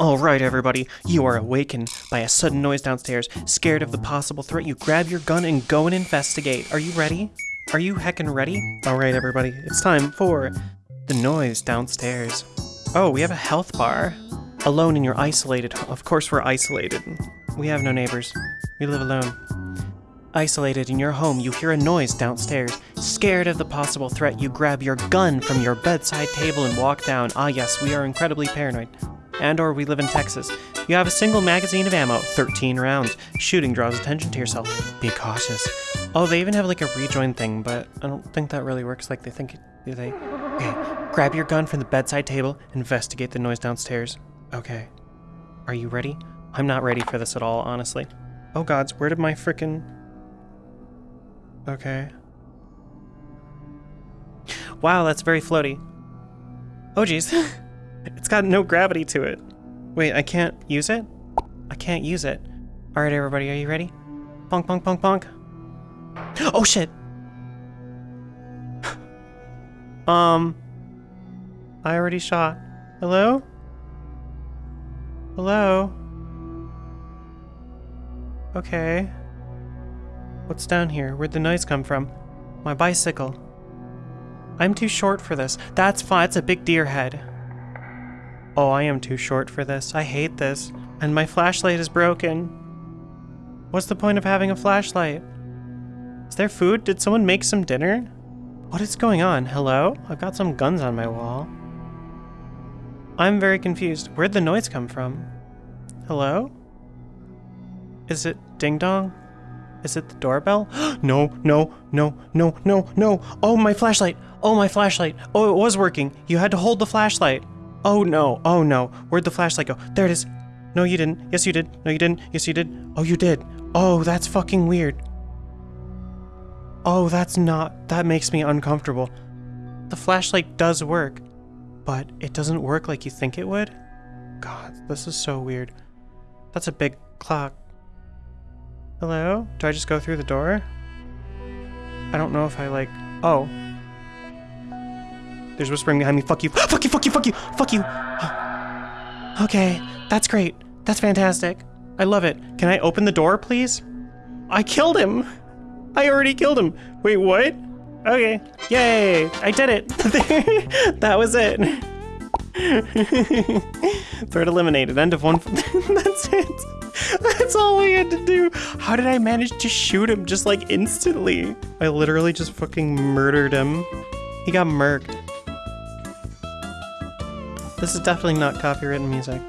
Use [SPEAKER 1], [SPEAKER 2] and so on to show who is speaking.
[SPEAKER 1] Alright, everybody, you are awakened by a sudden noise downstairs. Scared of the possible threat, you grab your gun and go and investigate. Are you ready? Are you heckin' ready? Alright, everybody, it's time for the noise downstairs. Oh, we have a health bar. Alone and you're isolated. Of course, we're isolated. We have no neighbors. We live alone. Isolated in your home, you hear a noise downstairs. Scared of the possible threat, you grab your gun from your bedside table and walk down. Ah, yes, we are incredibly paranoid. And or we live in Texas. You have a single magazine of ammo, 13 rounds. Shooting draws attention to yourself. Be cautious. Oh, they even have like a rejoin thing, but I don't think that really works like they think it, do they? Okay, grab your gun from the bedside table, investigate the noise downstairs. Okay. Are you ready? I'm not ready for this at all, honestly. Oh gods, where did my frickin'... Okay. Wow, that's very floaty. Oh jeez. it's got no gravity to it. Wait, I can't use it? I can't use it. Alright everybody, are you ready? Bonk, bonk, bonk, bonk. Oh shit! um... I already shot. Hello? Hello? Okay. What's down here? Where'd the noise come from? My bicycle. I'm too short for this. That's fine. It's a big deer head. Oh, I am too short for this. I hate this. And my flashlight is broken. What's the point of having a flashlight? Is there food? Did someone make some dinner? What is going on? Hello? I've got some guns on my wall. I'm very confused. Where'd the noise come from? Hello? Is it ding dong? Is it the doorbell? no, no, no, no, no, no. Oh, my flashlight. Oh, my flashlight. Oh, it was working. You had to hold the flashlight. Oh, no. Oh, no. Where'd the flashlight go? There it is. No, you didn't. Yes, you did. No, you didn't. Yes, you did. Oh, you did. Oh, that's fucking weird. Oh, that's not. That makes me uncomfortable. The flashlight does work, but it doesn't work like you think it would. God, this is so weird. That's a big clock. Hello? Do I just go through the door? I don't know if I like... Oh. There's whispering behind me. Fuck you. Fuck you, fuck you, fuck you, fuck you. Okay, that's great. That's fantastic. I love it. Can I open the door, please? I killed him. I already killed him. Wait, what? Okay. Yay! I did it. that was it. Threat eliminated. End of one. That's it. That's all we had to do. How did I manage to shoot him just like instantly? I literally just fucking murdered him. He got murked. This is definitely not copywritten music.